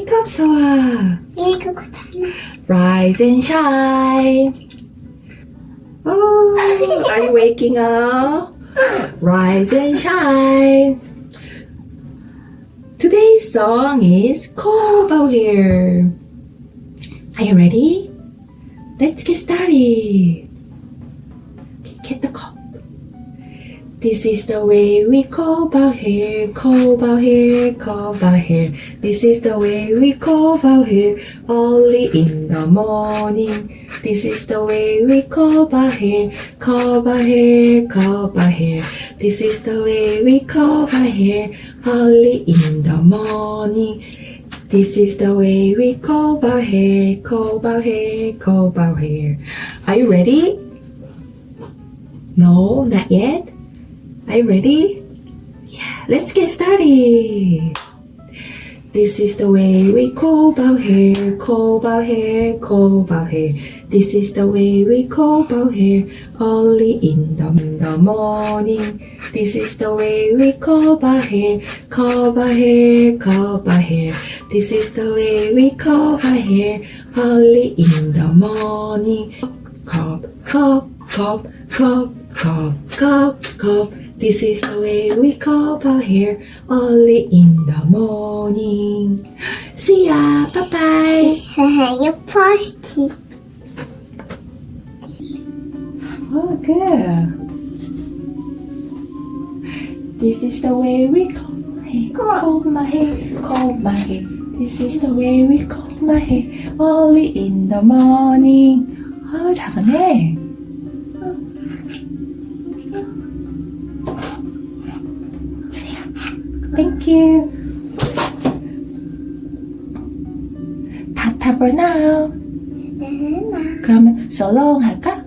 Wake up, Soa. Rise and shine. Oh, are you waking up? Rise and shine. Today's song is Kobo here. Are you ready? Let's get started. This is the way we comb our hair, comb our hair. This is the way we comb our hair early in the morning. This is the way we comb our hair, comb our hair. This is the way we comb our hair early in the morning. This is the way we comb our hair, comb our hair. Are you ready? No, not yet. Are you ready? Yeah, let's get started. This is the way we comb our hair, comb our hair, comb our hair. This is the way we comb our hair early in the, the morning. This is the way we comb our hair, comb our hair, comb our hair. This is the way we comb our hair early in the morning. Comb, comb, comb, comb, comb, comb, comb. This is the way we comb our hair early in the morning. See ya. Bye bye. Say first. Oh, good. This is the way we comb my hair, comb my hair, comb my hair. This is the way we comb my hair early in the morning. 아, 잘하네. Thank you. 타타 for now. 세나. 그러면 so long 할까?